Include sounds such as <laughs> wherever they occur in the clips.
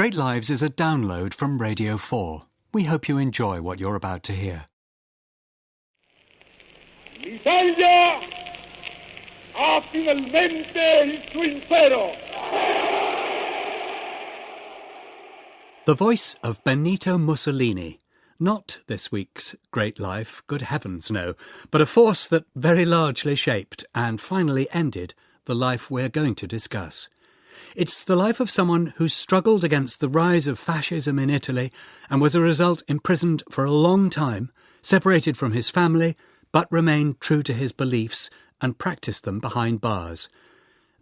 Great Lives is a download from Radio 4. We hope you enjoy what you're about to hear. L'Italia ha finalmente il suo impero. The voice of Benito Mussolini. Not this week's great life, good heavens no, but a force that very largely shaped and finally ended the life we're going to discuss. It's the life of someone who struggled against the rise of fascism in Italy and was a result imprisoned for a long time, separated from his family, but remained true to his beliefs and practiced them behind bars.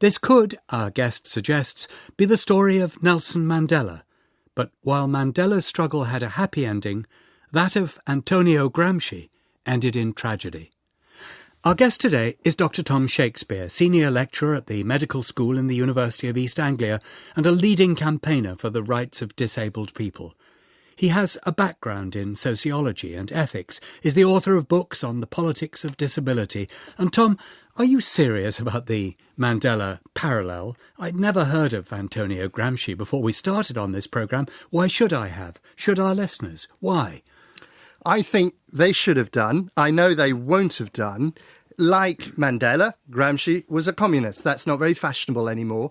This could, our guest suggests, be the story of Nelson Mandela. But while Mandela's struggle had a happy ending, that of Antonio Gramsci ended in tragedy. Our guest today is Dr. Tom Shakespeare, Senior Lecturer at the Medical School in the University of East Anglia and a leading campaigner for the rights of disabled people. He has a background in sociology and ethics, is the author of books on the politics of disability. And Tom, are you serious about the Mandela parallel? I'd never heard of Antonio Gramsci before we started on this programme. Why should I have? Should our listeners? Why? I think they should have done. I know they won't have done. Like Mandela, Gramsci was a communist. That's not very fashionable anymore.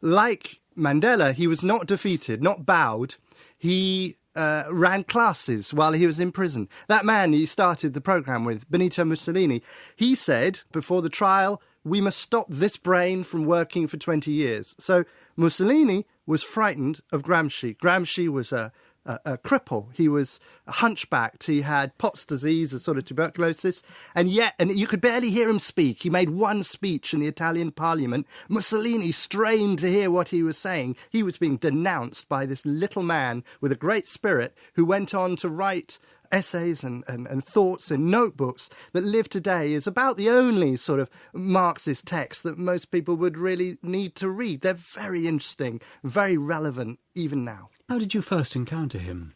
Like Mandela, he was not defeated, not bowed. He uh, ran classes while he was in prison. That man he started the program with, Benito Mussolini, he said before the trial, we must stop this brain from working for 20 years. So Mussolini was frightened of Gramsci. Gramsci was a a, a cripple. He was hunchbacked. He had Pott's disease, a sort of tuberculosis, and yet, and you could barely hear him speak. He made one speech in the Italian parliament. Mussolini strained to hear what he was saying. He was being denounced by this little man with a great spirit who went on to write essays and, and, and thoughts in notebooks that live today is about the only sort of Marxist text that most people would really need to read. They're very interesting, very relevant even now. How did you first encounter him?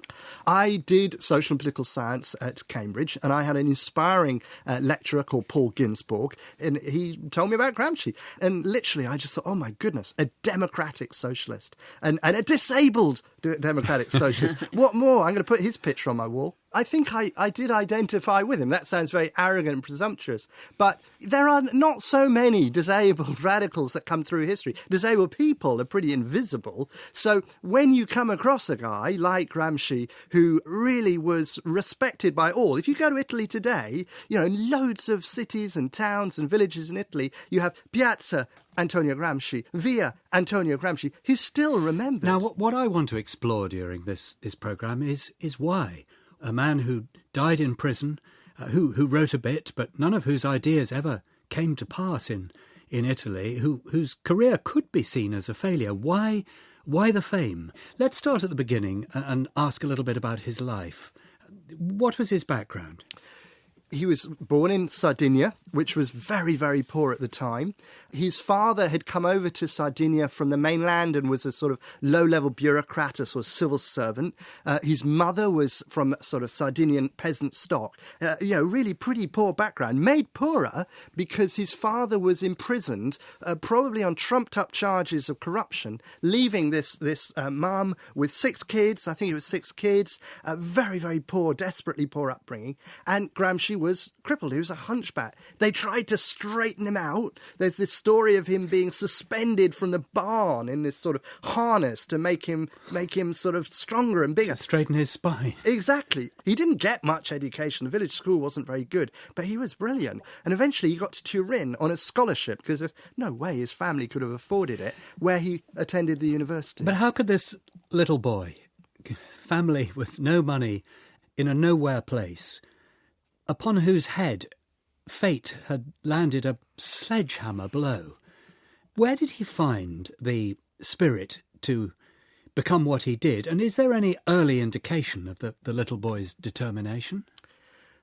I did social and political science at Cambridge, and I had an inspiring uh, lecturer called Paul Ginsborg, and he told me about Gramsci. And literally, I just thought, oh my goodness, a democratic socialist and, and a disabled democratic socialist. <laughs> what more? I'm going to put his picture on my wall. I think I, I did identify with him. That sounds very arrogant and presumptuous, but there are not so many disabled <laughs> radicals that come through history. Disabled people are pretty invisible. So when you come across a guy like Gramsci who really was respected by all, if you go to Italy today, you know, in loads of cities and towns and villages in Italy, you have Piazza Antonio Gramsci, via Antonio Gramsci. He's still remembered. Now, what, I want to explore during this, this programme is, is why a man who died in prison, uh, who who wrote a bit, but none of whose ideas ever came to pass in in Italy, who whose career could be seen as a failure. Why why the fame? Let's start at the beginning and ask a little bit about his life. What was his background? He was born in Sardinia, which was very, very poor at the time. His father had come over to Sardinia from the mainland and was a sort of low level bureaucrat, a sort of civil servant. Uh, his mother was from sort of Sardinian peasant stock. Uh, you know, really pretty poor background, made poorer because his father was imprisoned, uh, probably on trumped up charges of corruption, leaving this, this uh, mum with six kids. I think it was six kids, very, very poor, desperately poor upbringing. And Gramsci was crippled. He was a hunchback. They tried to straighten him out. There's this story of him being suspended from the barn in this sort of harness to make him make him sort of stronger and bigger. To straighten his spine. Exactly. He didn't get much education. The village school wasn't very good, but he was brilliant. And eventually he got to Turin on a scholarship because there's no way his family could have afforded it, where he attended the university. But how could this little boy, family with no money, in a nowhere place, upon whose head fate had landed a sledgehammer blow. Where did he find the spirit to become what he did? And is there any early indication of the, the little boy's determination?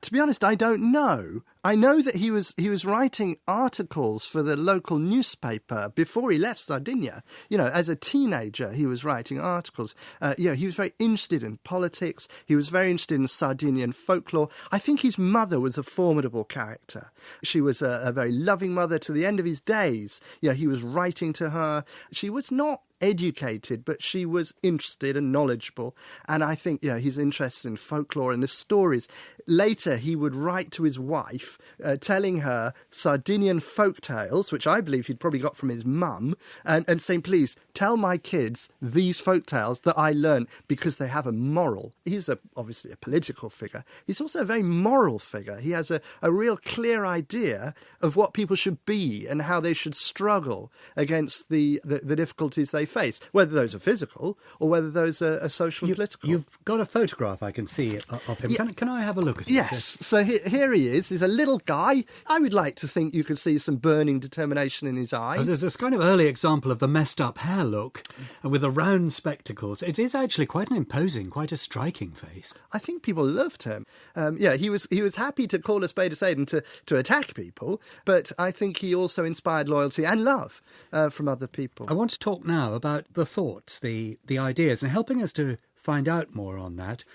To be honest, I don't know. I know that he was he was writing articles for the local newspaper before he left Sardinia. You know, as a teenager, he was writing articles. Uh, you know, he was very interested in politics. He was very interested in Sardinian folklore. I think his mother was a formidable character. She was a, a very loving mother to the end of his days. Yeah, he was writing to her. She was not educated, but she was interested and knowledgeable. And I think, yeah, he's interested in folklore and the stories. Later, he would write to his wife, uh, telling her Sardinian folk tales, which I believe he'd probably got from his mum, and, and saying, please tell my kids these folk tales that I learned because they have a moral. He's a, obviously a political figure. He's also a very moral figure. He has a, a real clear idea of what people should be and how they should struggle against the, the, the difficulties they face, whether those are physical or whether those are, are social you, political. You've got a photograph I can see of him. Yeah. Can, can I have a look at it? Yes. So he, here he is. He's a little guy. I would like to think you could see some burning determination in his eyes. There's this kind of early example of the messed up hair look and with the round spectacles. It is actually quite an imposing, quite a striking face. I think people loved him. Um, yeah, he was he was happy to call a spade a spade and to, to attack people, but I think he also inspired loyalty and love uh, from other people. I want to talk now about the thoughts, the, the ideas, and helping us to find out more on that.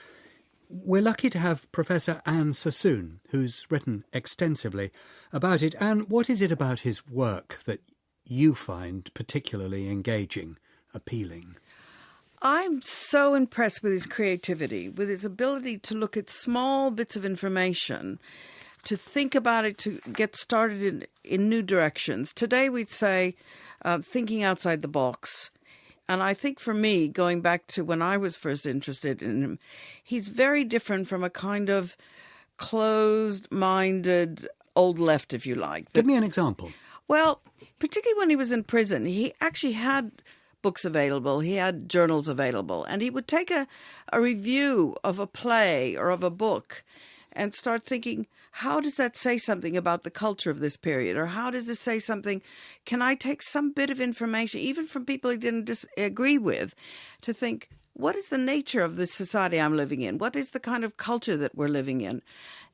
We're lucky to have Professor Anne Sassoon, who's written extensively about it. And what is it about his work that you find particularly engaging, appealing? I'm so impressed with his creativity, with his ability to look at small bits of information, to think about it, to get started in, in new directions. Today, we'd say uh, thinking outside the box. And I think for me, going back to when I was first interested in him, he's very different from a kind of closed minded old left, if you like. Give me an example. Well, particularly when he was in prison, he actually had books available, he had journals available, and he would take a, a review of a play or of a book and start thinking, how does that say something about the culture of this period? Or how does this say something? Can I take some bit of information, even from people I didn't disagree with, to think, what is the nature of the society I'm living in? What is the kind of culture that we're living in?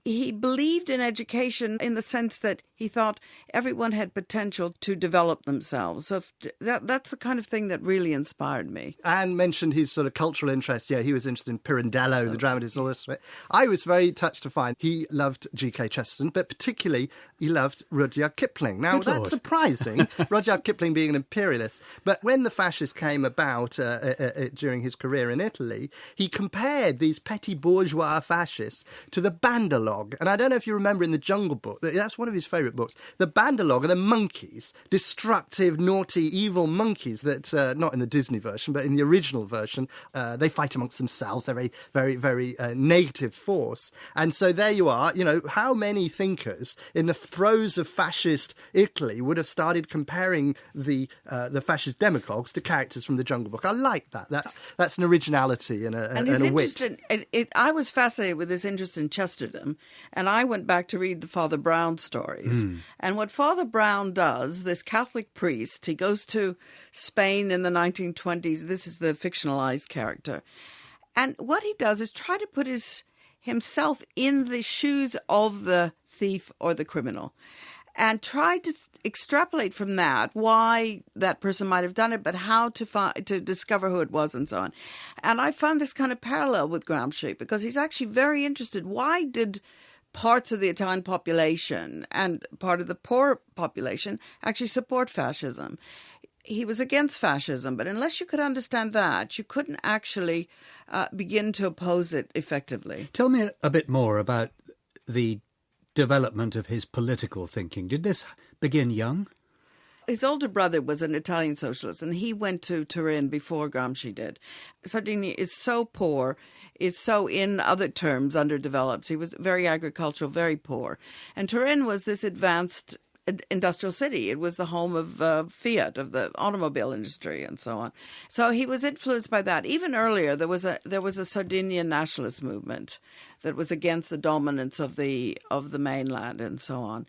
He believed in education in the sense that he thought everyone had potential to develop themselves. So that that's the kind of thing that really inspired me. Anne mentioned his sort of cultural interest. Yeah, he was interested in Pirandello, oh. the dramatist, all this. I was very touched to find he loved G.K. Chesterton, but particularly he loved Rudyard Kipling. Now, Good that's Lord. surprising, <laughs> Rudyard Kipling being an imperialist. But when the fascists came about uh, uh, uh, uh, during his career in Italy, he compared these petty bourgeois fascists to the Bandar Log. And I don't know if you remember in the Jungle Book, that's one of his favourite books. The Bandar Log are the monkeys, destructive, naughty, evil monkeys that, uh, not in the Disney version, but in the original version, uh, they fight amongst themselves. They're a very, very uh, negative force. And so there you are. You know, how many thinkers in the throes of fascist Italy would have started comparing the uh, the fascist demagogues to characters from the Jungle Book? I like that. That's that's an originality and a, and, and a wit. It, it, I was fascinated with his interest in Chesterton and I went back to read the Father Brown stories. Mm. And what Father Brown does, this Catholic priest, he goes to Spain in the 1920s. This is the fictionalized character. And what he does is try to put his himself in the shoes of the thief or the criminal and try to extrapolate from that why that person might have done it, but how to find to discover who it was and so on. And I found this kind of parallel with Gramsci because he's actually very interested. Why did parts of the Italian population and part of the poor population actually support fascism. He was against fascism, but unless you could understand that, you couldn't actually uh, begin to oppose it effectively. Tell me a bit more about the development of his political thinking. Did this begin young? His older brother was an Italian socialist, and he went to Turin before Gramsci did. Sardinia is so poor is so, in other terms, underdeveloped. He was very agricultural, very poor. And Turin was this advanced industrial city. It was the home of uh, Fiat, of the automobile industry, and so on. So he was influenced by that. Even earlier, there was a there was a Sardinian nationalist movement that was against the dominance of the of the mainland, and so on.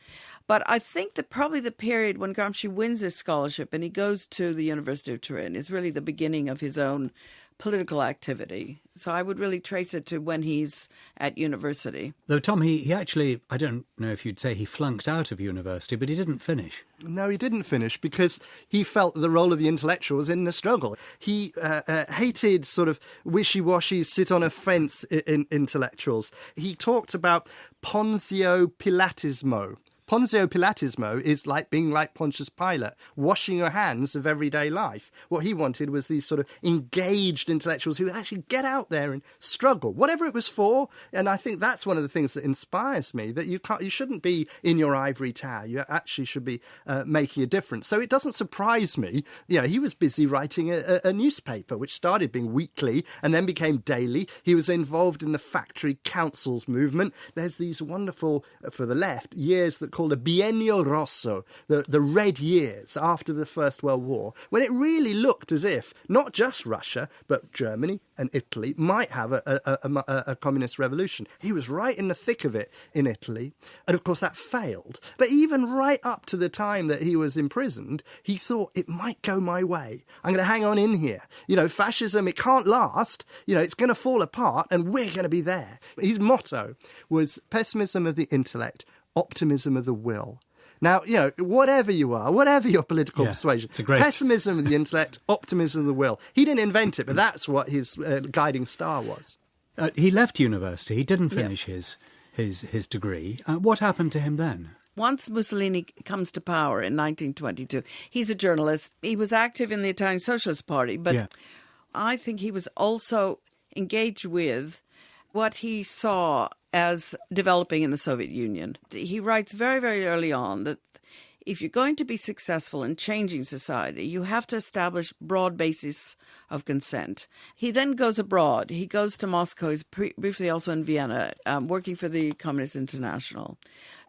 But I think that probably the period when Gramsci wins his scholarship and he goes to the University of Turin is really the beginning of his own political activity. So I would really trace it to when he's at university. Though, Tom, he, he actually, I don't know if you'd say he flunked out of university, but he didn't finish. No, he didn't finish because he felt the role of the intellectual was in the struggle. He uh, uh, hated sort of wishy washy, sit on a fence in, in intellectuals. He talked about Pontio Pilatismo, Pontio Pilatismo is like being like Pontius Pilate, washing your hands of everyday life. What he wanted was these sort of engaged intellectuals who would actually get out there and struggle, whatever it was for. And I think that's one of the things that inspires me that you can't, you shouldn't be in your ivory tower. You actually should be uh, making a difference. So it doesn't surprise me. You know, he was busy writing a, a newspaper which started being weekly and then became daily. He was involved in the factory councils movement. There's these wonderful, uh, for the left, years that called a Biennio Rosso, the, the red years after the First World War, when it really looked as if not just Russia, but Germany and Italy might have a, a, a, a communist revolution. He was right in the thick of it in Italy, and of course that failed. But even right up to the time that he was imprisoned, he thought it might go my way. I'm going to hang on in here. You know, fascism, it can't last. You know, it's going to fall apart, and we're going to be there. His motto was pessimism of the intellect, optimism of the will. Now, you know, whatever you are, whatever your political Yeah, persuasion, it's a great- pessimism of the intellect, <laughs> optimism of the will. He didn't invent it, but that's what his uh, guiding star was. Uh, he left university. He didn't finish his his his degree. Uh, what happened to him then? Once Mussolini comes to power in 1922, he's a journalist. He was active in the Italian Socialist Party, but Yeah. I think he was also engaged with what he saw as developing in the Soviet Union. He writes very, very early on that if you're going to be successful in changing society, you have to establish broad basis of consent. He then goes abroad. He goes to Moscow. He's pre- briefly also in Vienna, um, working for the Communist International.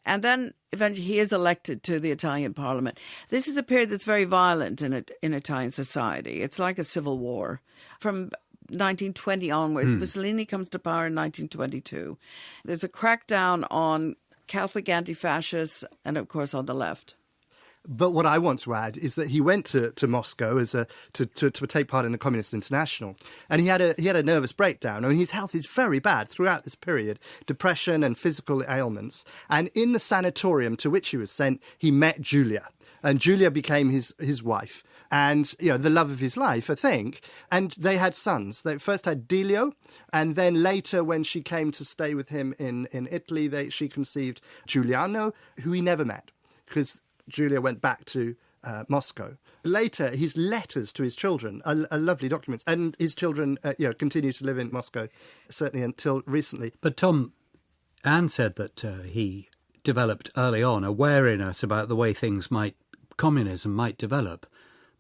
And then eventually he is elected to the Italian parliament. This is a period that's very violent in, in Italian society. It's like a civil war. From 1920 onwards, hmm. Mussolini comes to power in 1922. There's a crackdown on Catholic anti fascists and, of course, on the left. But what I want to add is that he went to, to Moscow as a to, to, to take part in the Communist International, and he had a he had a nervous breakdown. I mean, his health is very bad throughout this period, depression and physical ailments. And in the sanatorium to which he was sent, he met Julia, and Julia became his his wife, and you know the love of his life, I think. And they had sons. They first had Delio, and then later, when she came to stay with him in in Italy, they, she conceived Giuliano, who he never met because Julia went back to uh, Moscow. Later, his letters to his children are, are lovely documents, and his children, uh, you know, continue to live in Moscow, certainly until recently. But Tom, Anne said that uh, he developed early on a wariness about the way things might, communism might develop.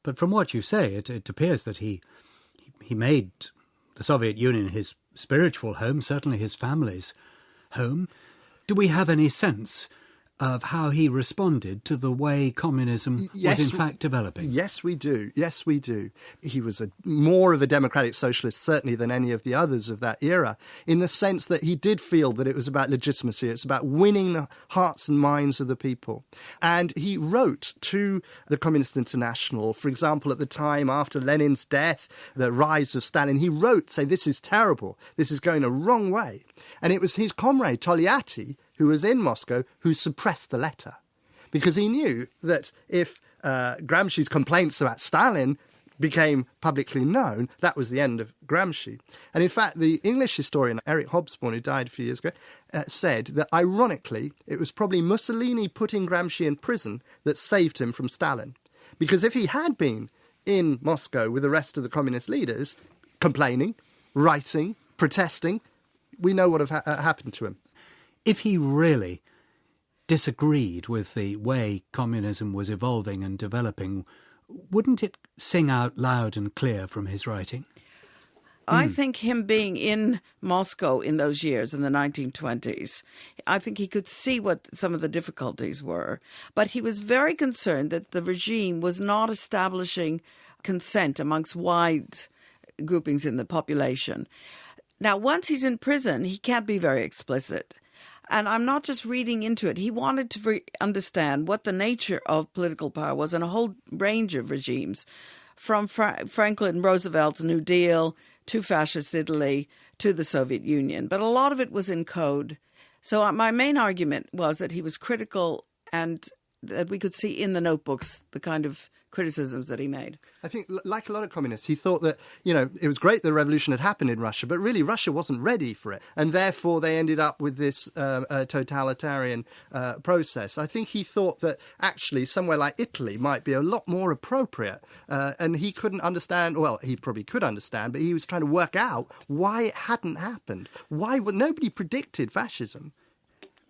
But from what you say, it, it appears that he he made the Soviet Union his spiritual home, certainly his family's home. Do we have any sense of how he responded to the way communism Yes, was in fact developing? Yes, we do. Yes, we do. He was a more of a democratic socialist, certainly, than any of the others of that era, in the sense that he did feel that it was about legitimacy. It's about winning the hearts and minds of the people. And he wrote to the Communist International, for example, at the time after Lenin's death, the rise of Stalin, he wrote, say, this is terrible. This is going a wrong way. And it was his comrade, Togliatti, who was in Moscow, who suppressed the letter because he knew that if uh, Gramsci's complaints about Stalin became publicly known, that was the end of Gramsci. And in fact, the English historian Eric Hobsbawm, who died a few years ago, uh, said that ironically, it was probably Mussolini putting Gramsci in prison that saved him from Stalin. Because if he had been in Moscow with the rest of the communist leaders, complaining, writing, protesting, we know what have ha- uh, happened to him. If he really disagreed with the way communism was evolving and developing, wouldn't it sing out loud and clear from his writing? I hmm. think him being in Moscow in those years, in the 1920s, I think he could see what some of the difficulties were. But he was very concerned that the regime was not establishing consent amongst wide groupings in the population. Now, once he's in prison, he can't be very explicit. And I'm not just reading into it. He wanted to re- understand what the nature of political power was in a whole range of regimes, from Fra- Franklin Roosevelt's New Deal to fascist Italy, to the Soviet Union. But a lot of it was in code. So uh, my main argument was that he was critical and that we could see in the notebooks the kind of criticisms that he made. I think, like a lot of communists, he thought that, you know, it was great the revolution had happened in Russia, but really Russia wasn't ready for it. And therefore they ended up with this uh, uh, totalitarian uh, process. I think he thought that actually somewhere like Italy might be a lot more appropriate. Uh, and he couldn't understand, well, he probably could understand, but he was trying to work out why it hadn't happened. Why nobody predicted fascism.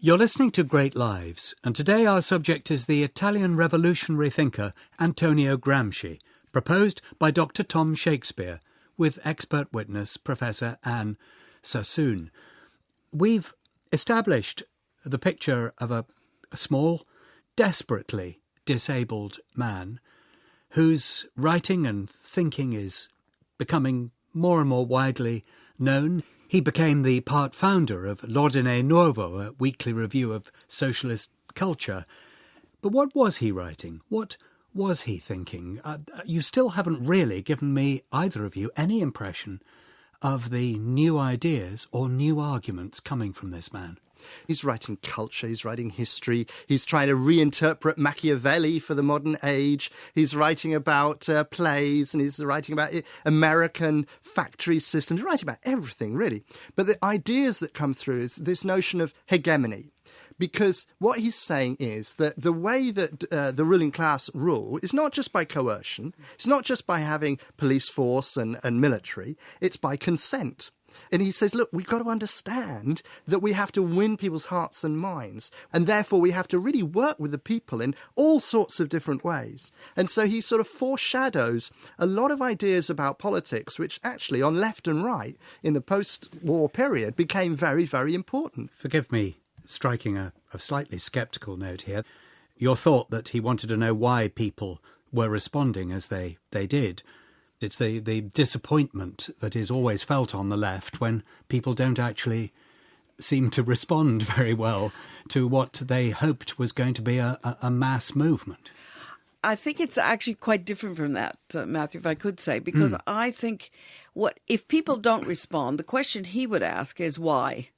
You're listening to Great Lives, and today our subject is the Italian revolutionary thinker Antonio Gramsci, proposed by Dr. Tom Shakespeare, with expert witness Professor Anne Sassoon. We've established the picture of a, a small, desperately disabled man whose writing and thinking is becoming more and more widely known. He became the part founder of L'Ordine Nuovo, a weekly review of socialist culture. But what was he writing? What was he thinking? Uh, you still haven't really given me, either of you, any impression of the new ideas or new arguments coming from this man. He's writing culture, he's writing history, he's trying to reinterpret Machiavelli for the modern age, he's writing about uh, plays, and he's writing about American factory systems, he's writing about everything, really. But the ideas that come through is this notion of hegemony because what he's saying is that the way that uh, the ruling class rule is not just by coercion, it's not just by having police force and, and military, it's by consent. And he says, look, we've got to understand that we have to win people's hearts and minds. And therefore, we have to really work with the people in all sorts of different ways. And so he sort of foreshadows a lot of ideas about politics, which actually, on left and right in the post war period, became very, very important. Forgive me striking a, a slightly sceptical note here. Your thought that he wanted to know why people were responding as they, they did it's the, the disappointment that is always felt on the left when people don't actually seem to respond <laughs> very well to what they hoped was going to be a, a, mass movement. I think it's actually quite different from that, uh, Matthew, if I could say, because mm. I think what if people don't respond, the question he would ask is why.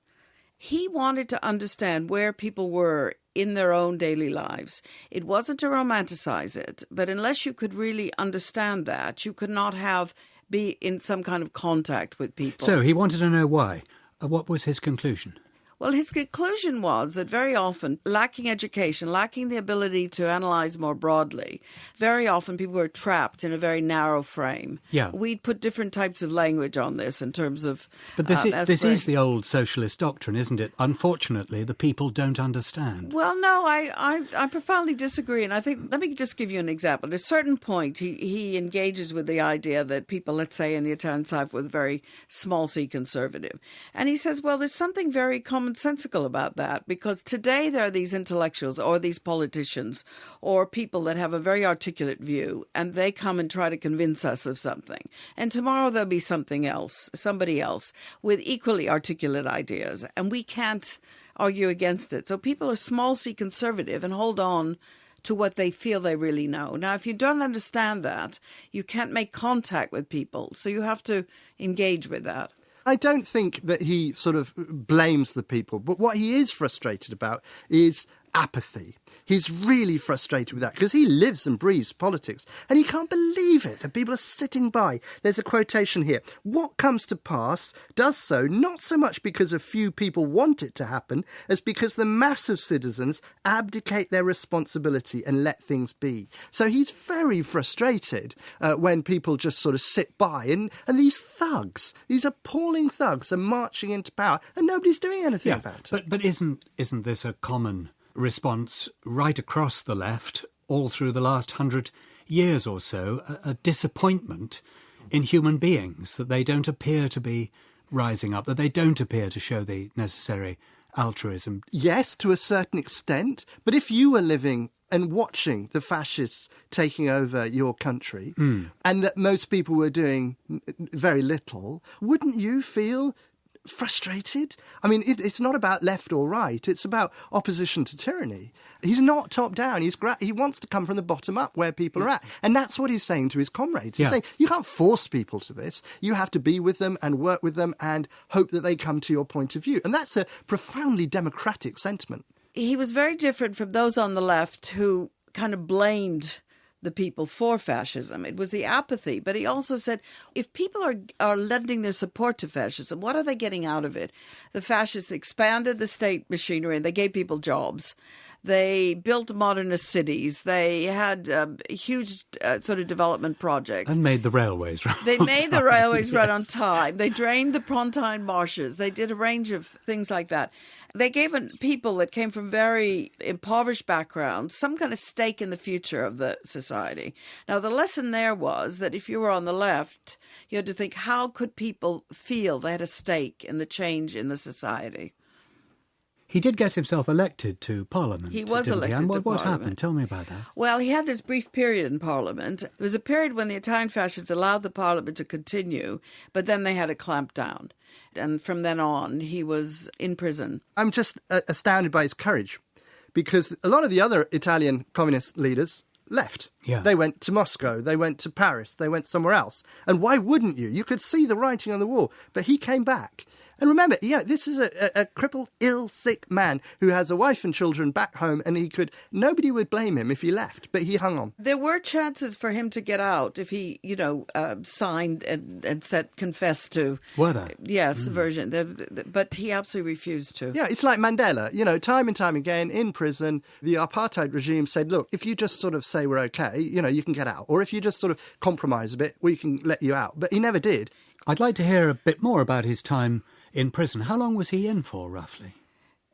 He wanted to understand where people were in their own daily lives. It wasn't to romanticize it, but unless you could really understand that, you could not have be in some kind of contact with people. So he wanted to know why. Uh, what was his conclusion? Well, his conclusion was that very often, lacking education, lacking the ability to analyze more broadly, very often people were trapped in a very narrow frame. Yeah. We'd put different types of language on this in terms of. But this, uh, is, this is the old socialist doctrine, isn't it? Unfortunately, the people don't understand. Well, no, I, I, I profoundly disagree. And I think, let me just give you an example. At a certain point, he, he engages with the idea that people, let's say in the Italian side, were very small c conservative. And he says, well, there's something very common commonsensical about that because today there are these intellectuals or these politicians or people that have a very articulate view and they come and try to convince us of something. And tomorrow there'll be something else, somebody else with equally articulate ideas. And we can't argue against it. So people are small c conservative and hold on to what they feel they really know. Now, if you don't understand that, you can't make contact with people. So you have to engage with that. I don't think that he sort of blames the people, but what he is frustrated about is apathy. He's really frustrated with that because he lives and breathes politics and he can't believe it. that people are sitting by. There's a quotation here. What comes to pass does so not so much because a few people want it to happen as because the mass of citizens abdicate their responsibility and let things be. So he's very frustrated uh, when people just sort of sit by and, and these thugs, these appalling thugs are marching into power and nobody's doing anything yeah, about it. But, but isn't, isn't this a common response right across the left all through the last hundred years or so a, a, disappointment in human beings that they don't appear to be rising up, that they don't appear to show the necessary altruism. Yes, to a certain extent. But if you were living and watching the fascists taking over your country, mm. and that most people were doing very little, wouldn't you feel frustrated. I mean, it, it's not about left or right. It's about opposition to tyranny. He's not top down. He's gra- he wants to come from the bottom up where people are at, and that's what he's saying to his comrades. He's Yeah. saying you can't force people to this. You have to be with them and work with them and hope that they come to your point of view. And that's a profoundly democratic sentiment. he was very different from those on the left who kind of blamed the people for fascism. It was the apathy. But he also said if people are are lending their support to fascism, what are they getting out of it? The fascists expanded the state machinery and they gave people jobs. They built modernist cities. They had um, huge uh, sort of development projects. And made the railways run. They made the time, railways run on time. They drained the Pontine marshes. They did a range of things like that. They gave people that came from very impoverished backgrounds some kind of stake in the future of the society. Now, the lesson there was that if you were on the left, you had to think how could people feel they had a stake in the change in the society? He did get himself elected to Parliament. He was didn't elected And to what, what Parliament. happened? Tell me about that. Well, he had this brief period in Parliament. It was a period when the Italian fascists allowed the Parliament to continue, but then they had a clampdown. And from then on, he was in prison. I'm just uh, astounded by his courage because a lot of the other Italian communist leaders left. Yeah. They went to Moscow, they went to Paris, they went somewhere else. And why wouldn't you? You could see the writing on the wall. But he came back. And remember, yeah, this is a, a, a crippled, ill, sick man who has a wife and children back home, and he could, nobody would blame him if he left, but he hung on. There were chances for him to get out if he, you know, uh, signed and, and said, confessed to. Were there? Yes, subversion. There- there- But he absolutely refused to. Yeah, it's like Mandela. You know, time and time again in prison, the apartheid regime said, look, if you just sort of say we're okay, you know, you can get out. Or if you just sort of compromise a bit, we can let you out. But he never did. I'd like to hear a bit more about his time in prison. How long was he in for, roughly?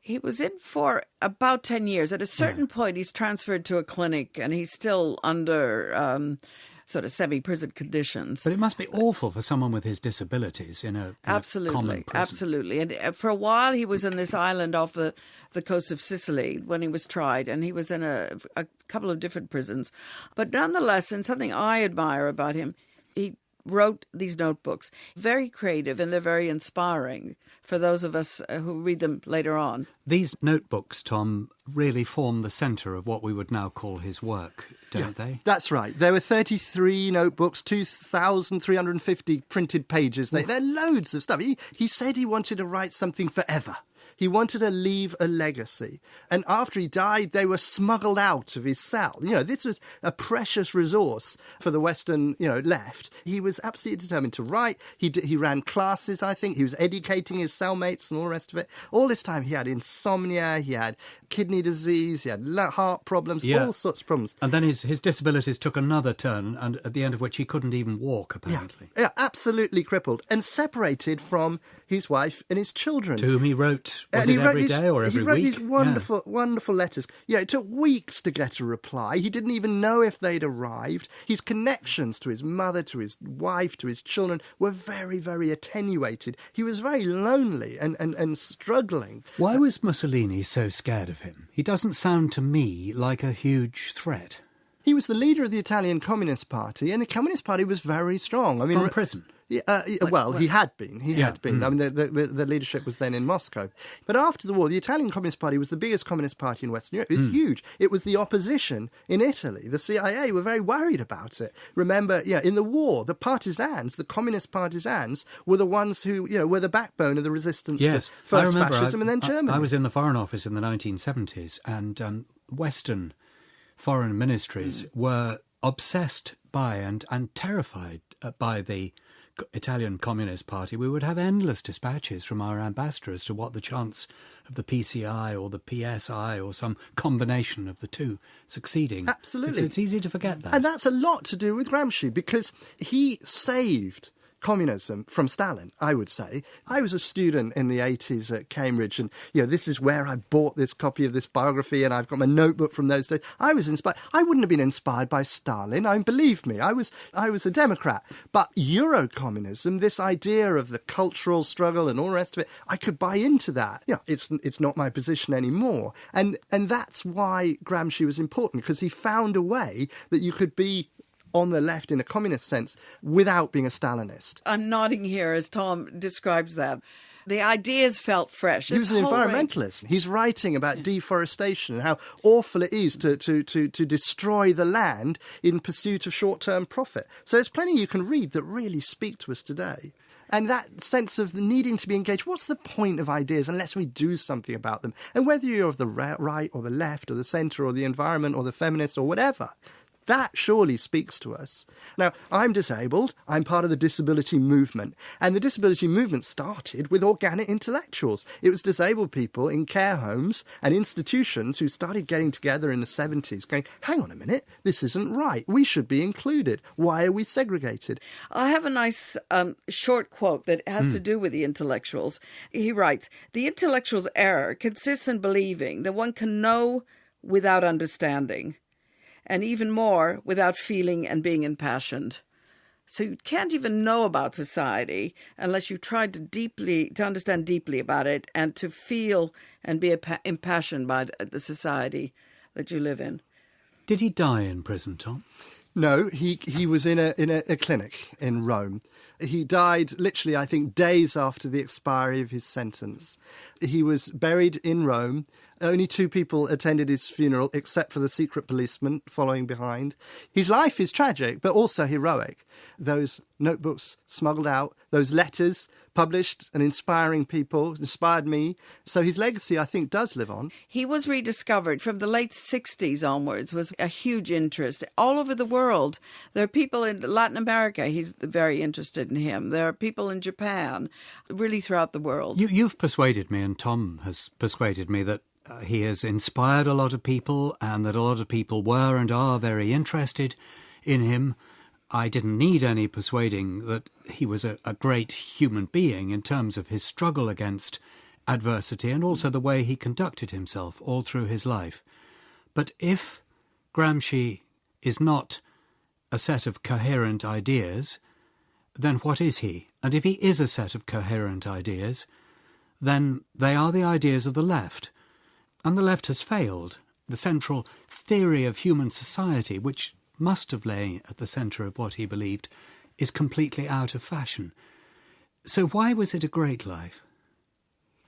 He was in for about 10 years. At a certain point, he's transferred to a clinic and he's still under um, sort of semi prison conditions. But it must be awful for someone with his disabilities in a, in a common Absolutely, prison. absolutely. And uh, for a while, he was in this island off the, the coast of Sicily when he was tried, and he was in a, a couple of different prisons. But nonetheless, and something I admire about him, he wrote these notebooks. Very creative, and they're very inspiring for those of us uh, who read them later on. These notebooks, Tom, really form the centre of what we would now call his work, don't they? That's right. There were 33 notebooks, 2,350 printed pages. They, there are loads of stuff. He, he said he wanted to write something forever. He wanted to leave a legacy. And after he died, they were smuggled out of his cell. You know, this was a precious resource for the Western, you know, left. He was absolutely determined to write. He, he ran classes, I think. He was educating his cellmates and all the rest of it. All this time, he had insomnia, he had kidney disease, he had heart problems, Yeah. all sorts of problems. And then his, his disabilities took another turn, and at the end of which he couldn't even walk, apparently. Yeah, absolutely crippled and separated from his wife and his children. To whom he wrote, was And it every these, day or every he wrote week? these wonderful, wonderful letters. Yeah, it took weeks to get a reply. He didn't even know if they'd arrived. His connections to his mother, to his wife, to his children were very, very attenuated. He was very lonely and, and, and struggling. Why was Mussolini so scared of him? He doesn't sound to me like a huge threat. He was the leader of the Italian Communist Party, and the Communist Party was very strong. I mean, From prison? Yeah, uh, yeah, well, he had been. He Yeah, had been. I mean, the, the, the leadership was then in Moscow. But after the war, the Italian Communist Party was the biggest communist party in Western Europe. It was huge. It was the opposition in Italy. The CIA were very worried about it. Remember, yeah, in the war, the partisans, the communist partisans, were the ones who, you know, were the backbone of the resistance Yes, to first I remember. fascism I, and then I- Germany. I, was in the Foreign Office in the 1970s, and um, Western foreign ministries Hmm. were obsessed by and, and terrified uh, by the Italian Communist Party. We would have endless dispatches from our ambassador as to what the chance of the PCI or the PSI or some combination of the two succeeding. Absolutely. It's, it's easy to forget that. And that's a lot to do with Gramsci because he saved communism from Stalin, I would say. I was a student in the 80s at Cambridge, and you know, this is where I bought this copy of this biography, and I've got my notebook from those days. I was inspired. I wouldn't have been inspired by Stalin. I believe me, I was I was a Democrat. But Euro communism, this idea of the cultural struggle and all the rest of it, I could buy into that. Yeah, it's it's not my position anymore. And and that's why Gramsci was important, because he found a way that you could be on the left in a communist sense without being a Stalinist. I'm nodding here as Tom describes that. The ideas felt fresh. He was an environmentalist. He's writing about deforestation and how awful it is to, to, to, to destroy the land in pursuit of short term profit. So there's plenty you can read that really speak to us today. And that sense of needing to be engaged. What's the point of ideas unless we do something about them? And whether you're of the right or the left or the centre or the environment or the feminists or whatever, that surely speaks to us. Now, I'm disabled. I'm part of the disability movement. And the disability movement started with organic intellectuals. It was disabled people in care homes and institutions who started getting together in the 70s going, hang on a minute, this isn't right. We should be included. Why are we segregated? I have a nice um, short quote that has mm. to do with the intellectuals. He writes The intellectual's error consists in believing that one can know without understanding and even more without feeling and being impassioned. So you can't even know about society unless you've tried to deeply to understand deeply about it and to feel and be impassioned by the society that you live in. Did he die in prison, Tom? No, he he was in a in a, a clinic in Rome. He died literally, I think, days after the expiry of his sentence. He was buried in Rome only two people attended his funeral, except for the secret policeman following behind. His life is tragic, but also heroic. Those notebooks smuggled out, those letters published and inspiring people, inspired me. So his legacy, I think, does live on. He was rediscovered from the late 60s onwards, was a huge interest all over the world. There are people in Latin America, he's very interested in him. There are people in Japan, really throughout the world. You, you've persuaded me, and Tom has persuaded me that uh, he has inspired a lot of people and that a lot of people were and are very interested in him. I didn't need any persuading that he was a, a great human being in terms of his struggle against adversity and also the way he conducted himself all through his life. But if Gramsci is not a set of coherent ideas, then what is he? And if he is a set of coherent ideas, then they are the ideas of the left. And the left has failed. The central theory of human society, which must have lain at the centre of what he believed, is completely out of fashion. So why was it a great life?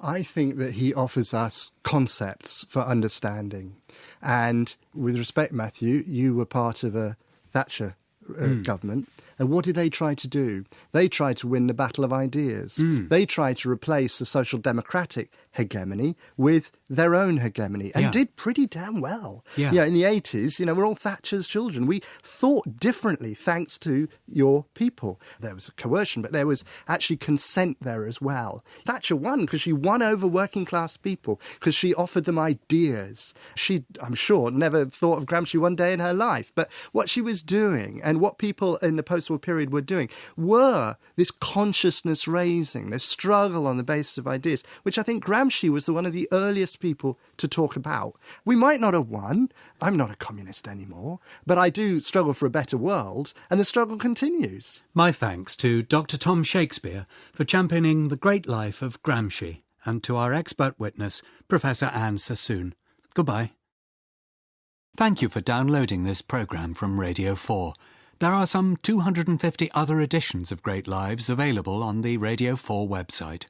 I think that he offers us concepts for understanding. And with respect, Matthew, you were part of a Thatcher uh, mm. government. And what did they try to do? They tried to win the battle of ideas. Mm. They tried to replace the social democratic hegemony with their own hegemony and yeah. did pretty damn well. Yeah. yeah, in the 80s, you know, we're all Thatcher's children. We thought differently thanks to your people. There was coercion, but there was actually consent there as well. Thatcher won because she won over working class people because she offered them ideas. She, I'm sure, never thought of Gramsci one day in her life, but what she was doing and what people in the post war period were doing were this consciousness raising, this struggle on the basis of ideas, which I think Gramsci was the one of the earliest people to talk about. We might not have won. I'm not a communist anymore, but I do struggle for a better world, and the struggle continues. My thanks to Dr. Tom Shakespeare for championing the great life of Gramsci, and to our expert witness, Professor Anne Sassoon. Goodbye. Thank you for downloading this programme from Radio 4. There are some 250 other editions of Great Lives available on the Radio 4 website.